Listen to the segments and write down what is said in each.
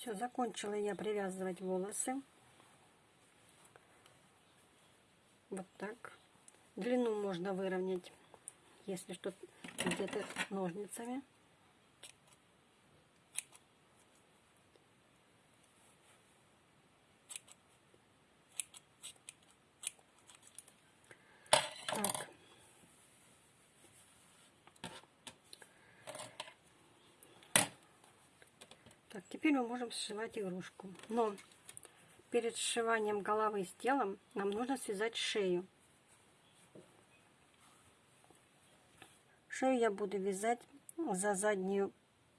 Все, закончила я привязывать волосы. Вот так. Длину можно выровнять, если что, где-то ножницами. Так. Так, теперь мы можем сшивать игрушку. Но перед сшиванием головы с телом нам нужно связать шею. Шею я буду вязать за заднюю,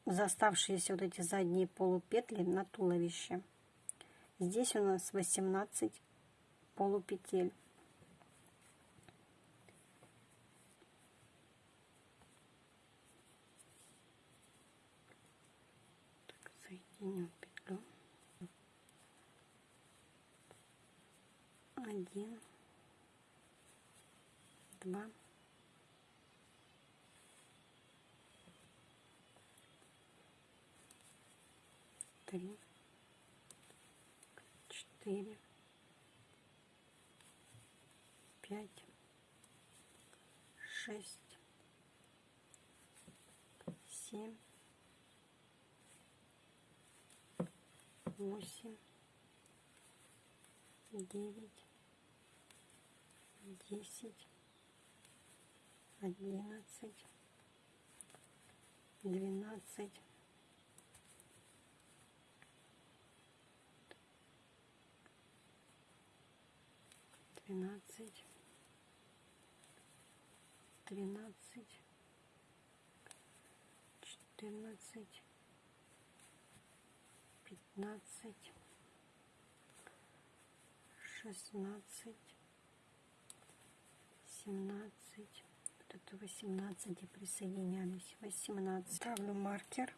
за оставшиеся вот эти задние полупетли на туловище. Здесь у нас 18 полупетель. Так, соединю петлю. Один, два, три, четыре, пять, шесть, семь, восемь, девять, десять, одиннадцать, двенадцать, двенадцать, тринадцать, четырнадцать, пятнадцать, шестнадцать, семнадцать, вот это восемнадцать и присоединялись, восемнадцать. Ставлю маркер.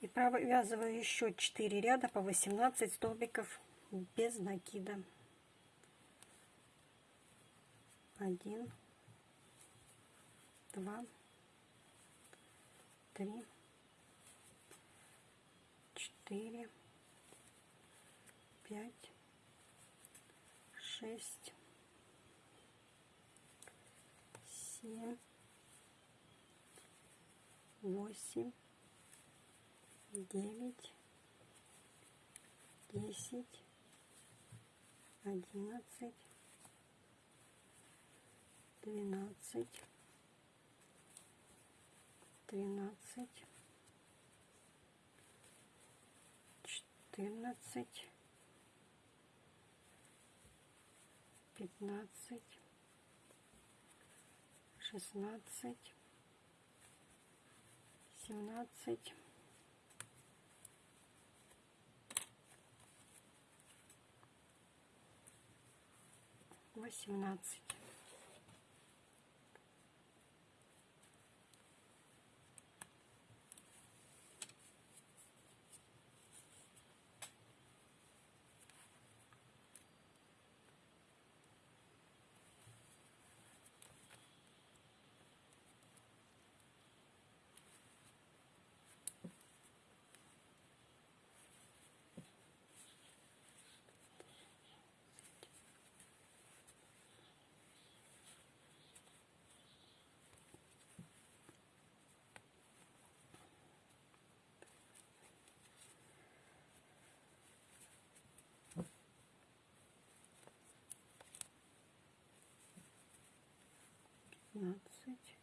И провязываю еще 4 ряда по 18 столбиков без накида. Один, два, три, четыре, пять, шесть, семь, восемь, девять, десять, одиннадцать, двенадцать, тринадцать, четырнадцать, пятнадцать, шестнадцать, семнадцать, восемнадцать. Пятнадцать,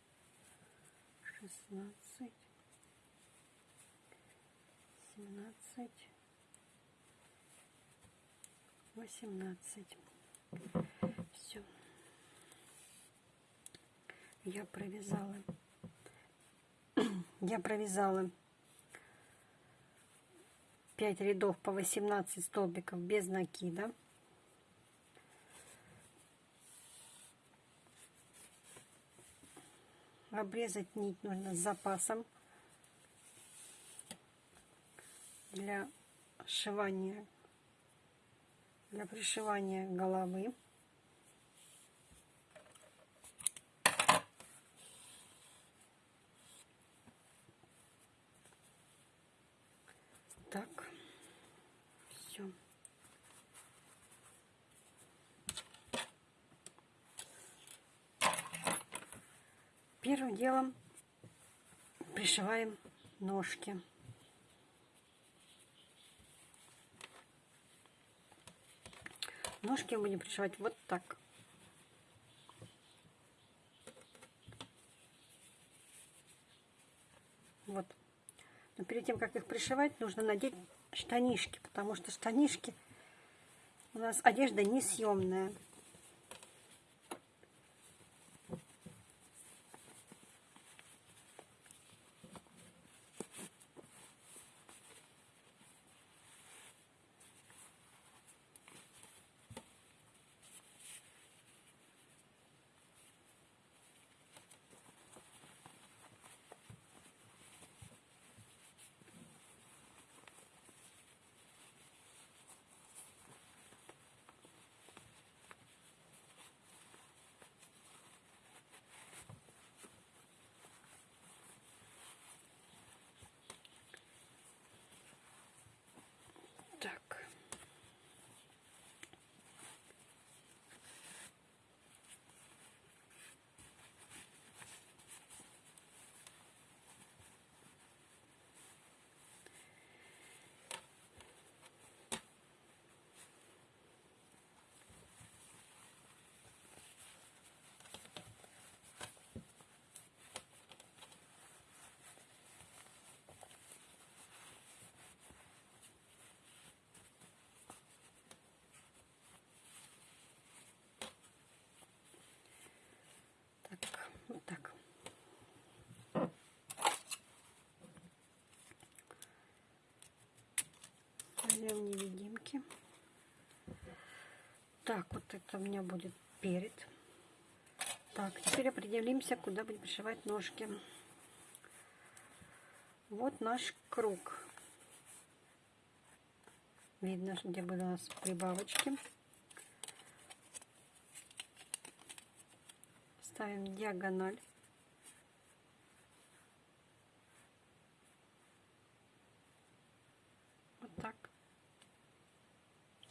шестнадцать, семнадцать, восемнадцать. Все. Я провязала. Я провязала 5 рядов по 18 столбиков без накида. Обрезать нить нужно с запасом для сшивания, для пришивания головы. Так, все. Первым делом пришиваем ножки. Ножки будем пришивать вот так. Вот. Но перед тем, как их пришивать, нужно надеть штанишки, потому что штанишки у нас одежда несъемная. Так. Так, вот так. Возьмем невидимки. Так, вот это у меня будет перед. Так, теперь определимся, куда будем пришивать ножки. Вот наш круг. Видно, где были у нас прибавочки. ставим диагональ. Вот так.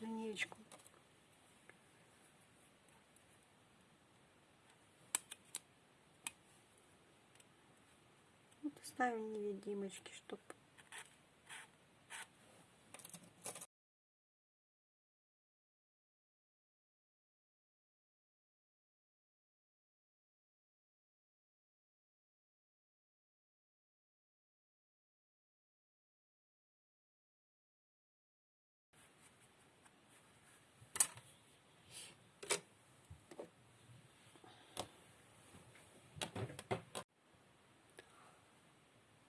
Линеечку. Вот ставим невидимочки, чтобы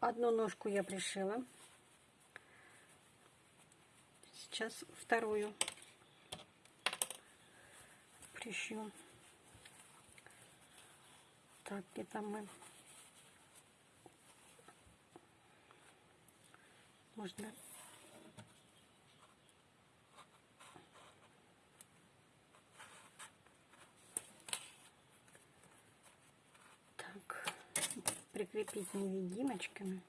Одну ножку я пришила. Сейчас вторую пришью. Так, где-то мы... Можно так прикрепить невидимочками.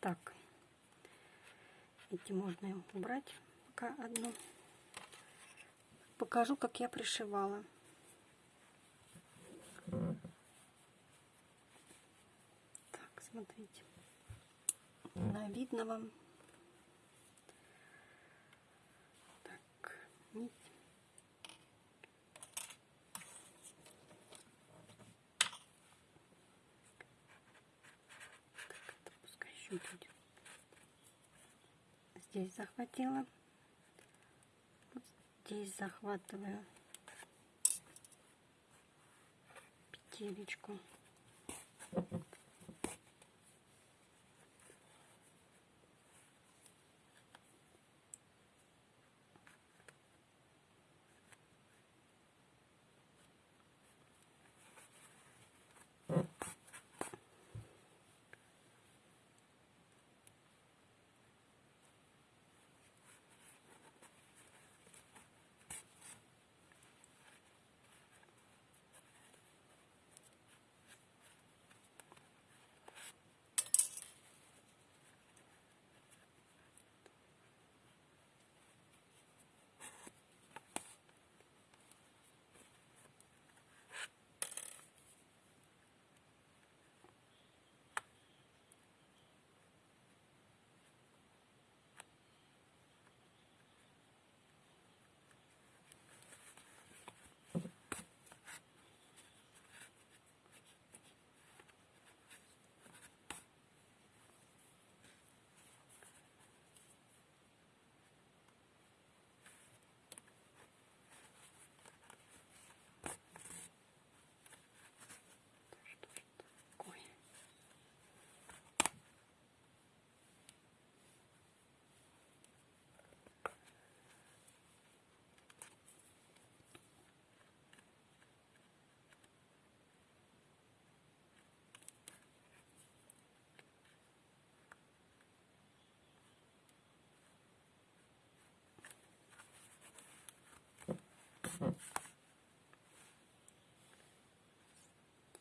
Так, эти можно убрать пока одну. Покажу, как я пришивала. Так, смотрите. Да, видно вам. Так, нить. чуть-чуть. Здесь захватила. Здесь захватываю петелечку.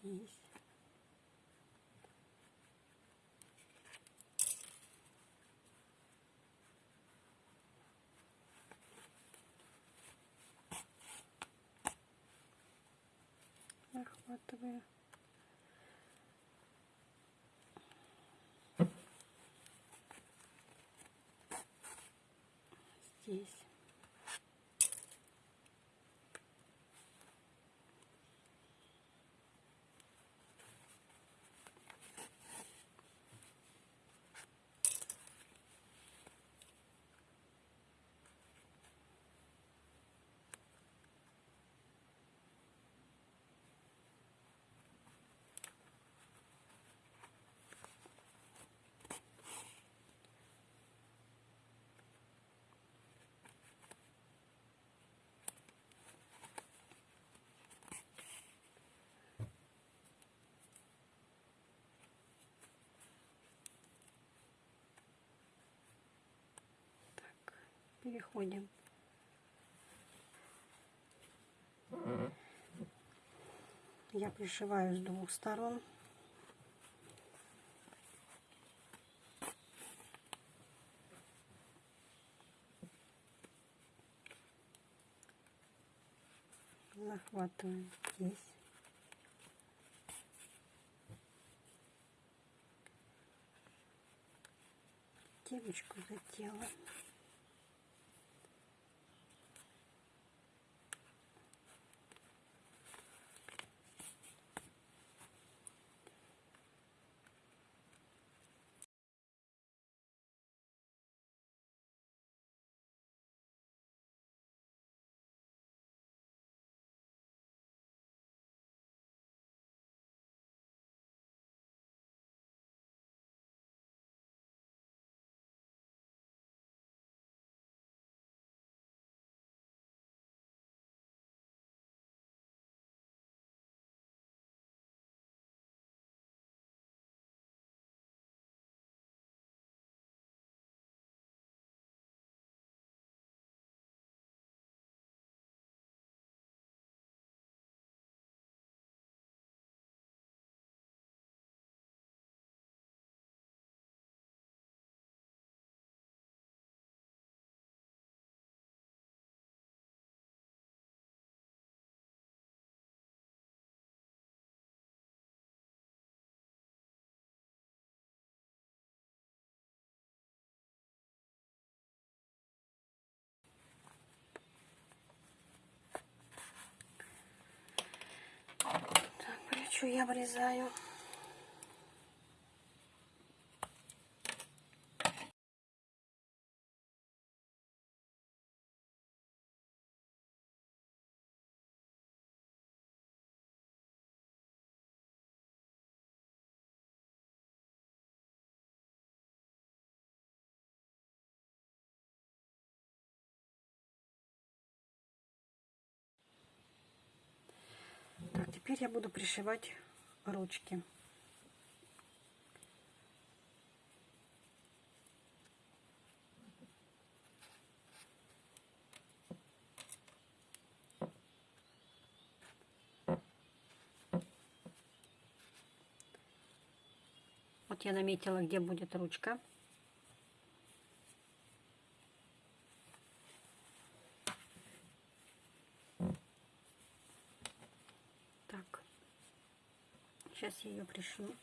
Здесь. Захватываю. Здесь. Переходим. Я пришиваю с двух сторон. Захватываю здесь. Девочку задела. Так, плечо я обрезаю. Теперь я буду пришивать ручки. Вот я наметила, где будет ручка. Так, сейчас я ее пришью.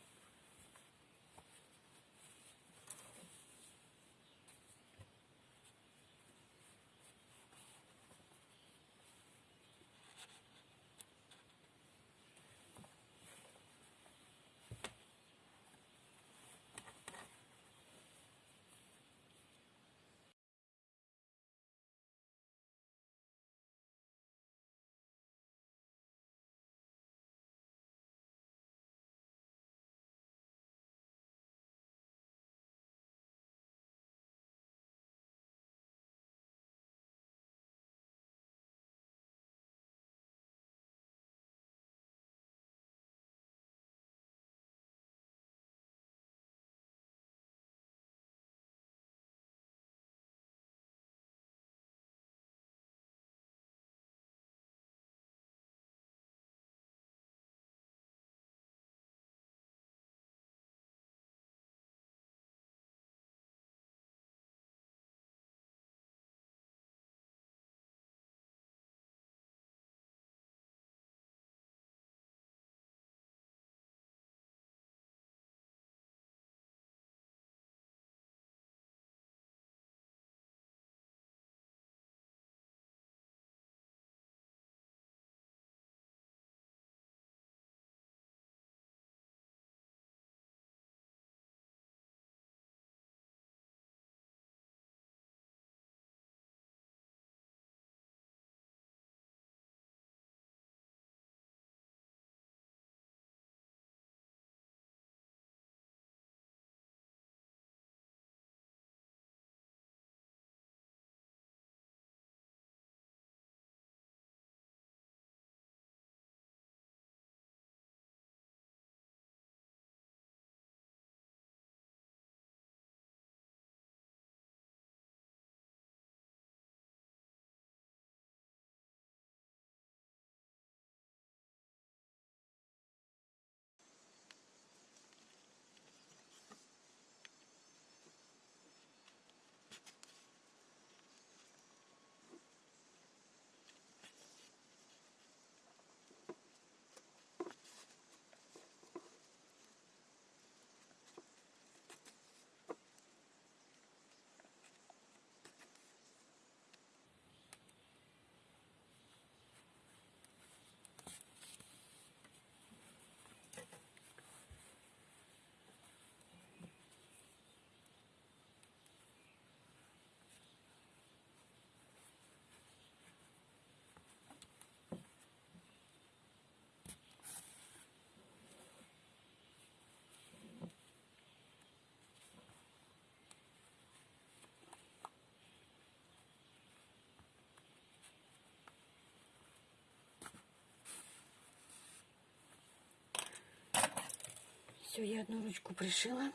Все, я одну ручку пришила.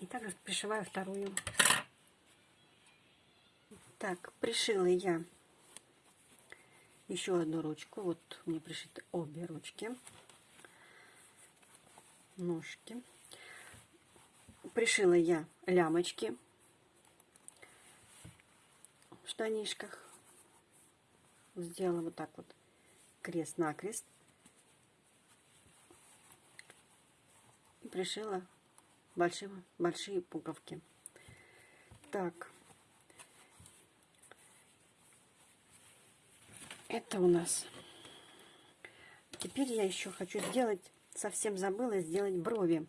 И также пришиваю вторую. Так, пришила я еще одну ручку. Вот мне пришиты обе ручки. Ножки. Пришила я лямочки в штанишках. Сделала вот так вот крест-накрест. Пришила большие, большие пуговки. Так. Это у нас. Теперь я еще хочу сделать, совсем забыла сделать брови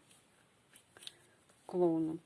клоуну.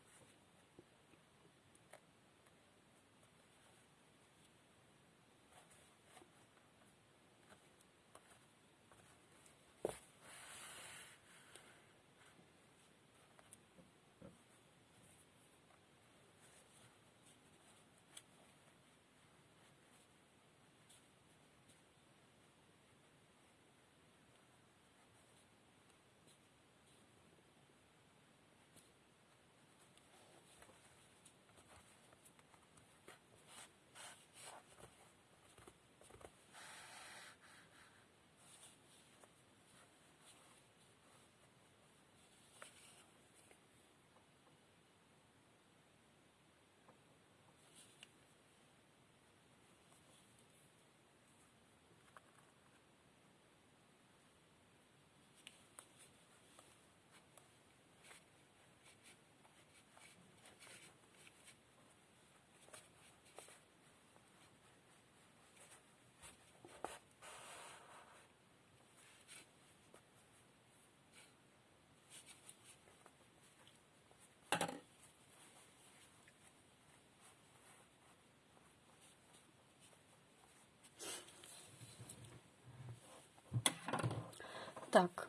Так.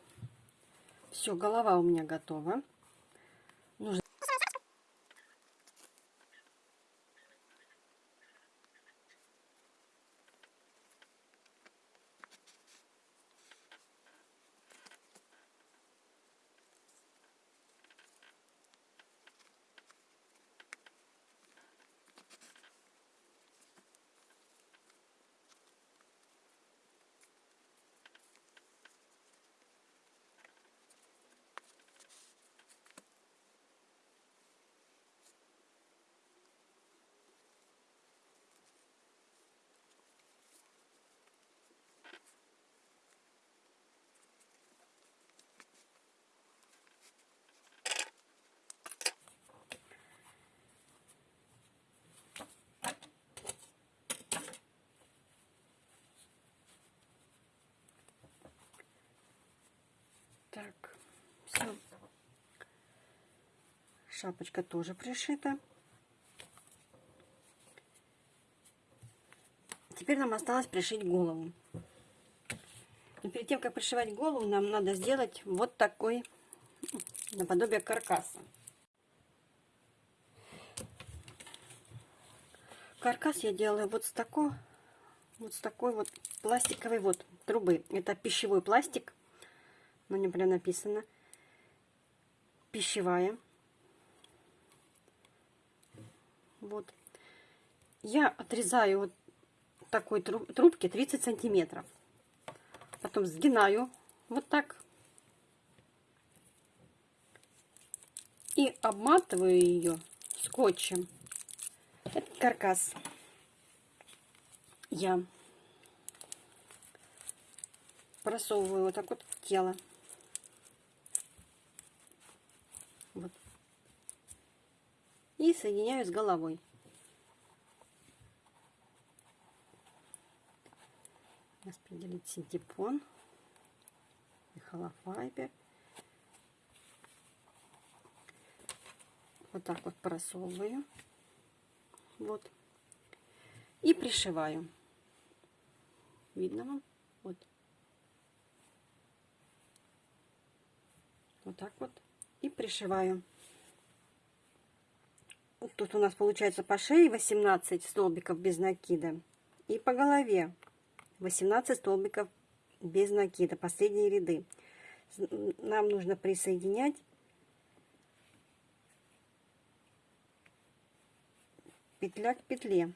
Все, голова у меня готова. Нужно... Так, все. Шапочка тоже пришита. Теперь нам осталось пришить голову. Но перед тем, как пришивать голову, нам надо сделать вот такой наподобие каркаса. Каркас я делаю вот с такой, вот с такой вот пластиковой вот трубы. Это пищевой пластик на нем прям написано пищевая. Вот. Я отрезаю вот такой трубки 30 сантиметров. Потом сгинаю вот так. И обматываю ее скотчем. Этот каркас я просовываю вот так вот тело. Вот. И соединяю с головой. Распределить синтепон и холофайбер. Вот так вот просовываю. Вот. И пришиваю. Видно вам? Вот. Вот так вот и пришиваю. Тут у нас получается по шее 18 столбиков без накида. И по голове 18 столбиков без накида, последние ряды. Нам нужно присоединять петля к петле.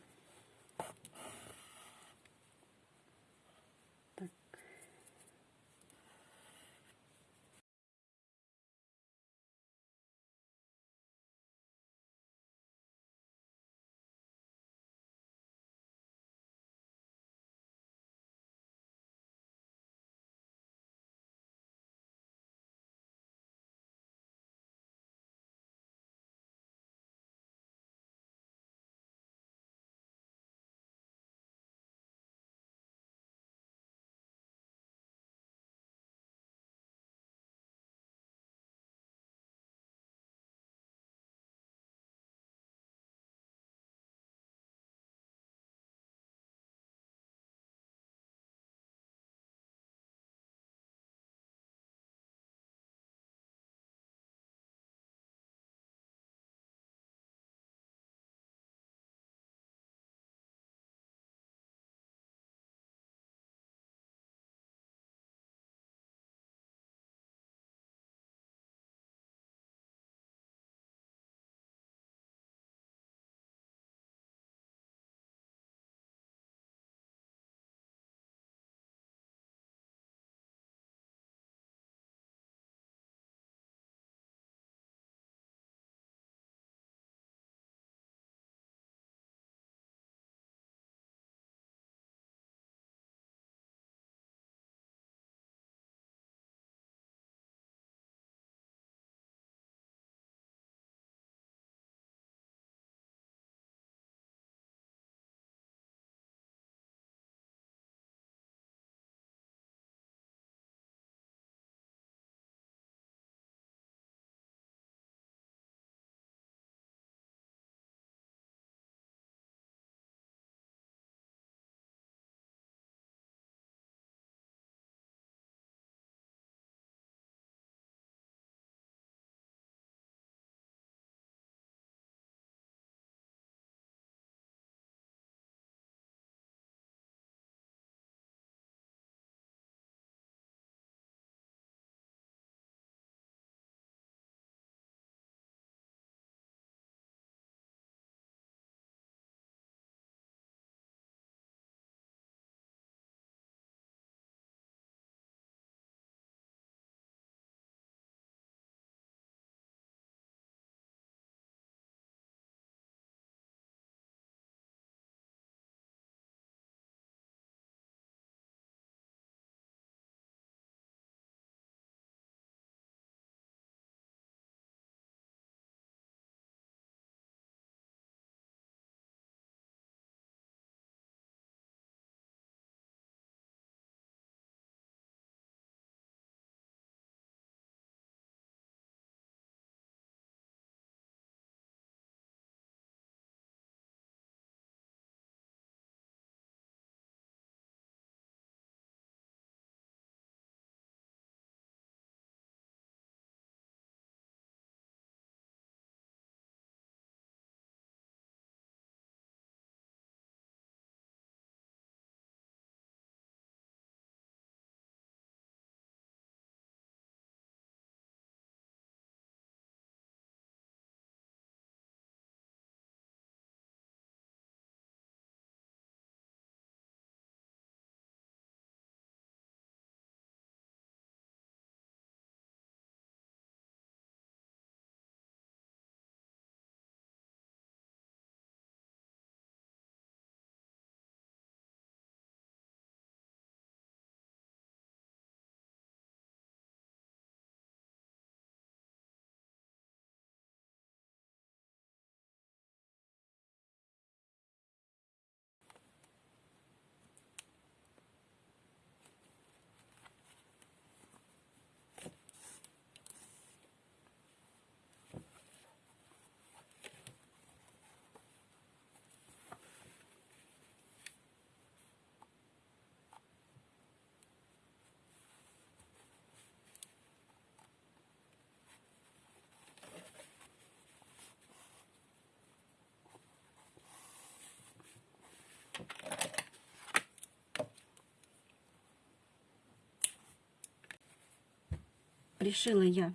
Пришила я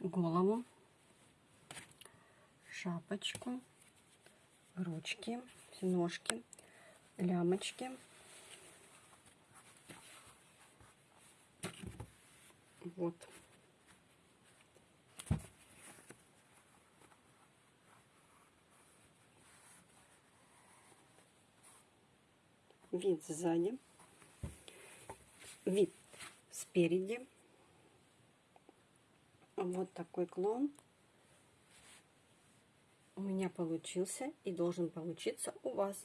голову, шапочку, ручки, ножки, лямочки. Вот. Вид сзади, вид спереди. Вот такой клон у меня получился и должен получиться у вас.